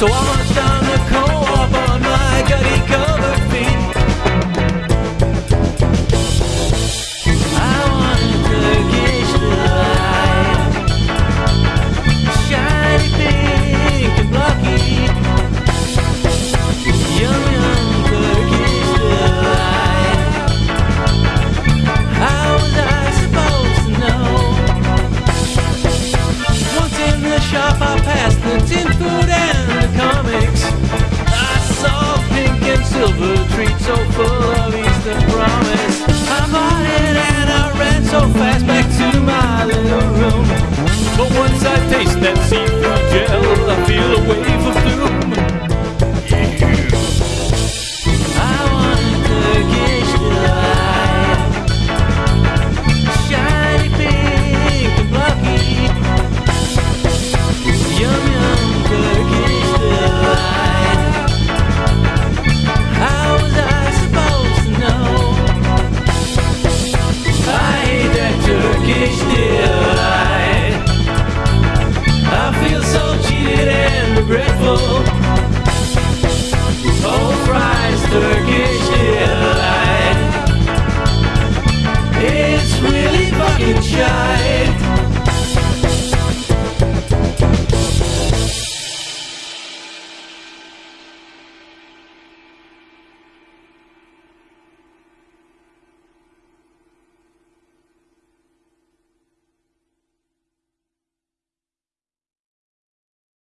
走啊 shop I passed the tin food and the comics. I saw pink and silver treats so full of Easter promise. I bought it and I ran so fast back to my little room. But once I taste that seafood gel, I feel a wave Oh.